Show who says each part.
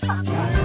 Speaker 1: 哈 哈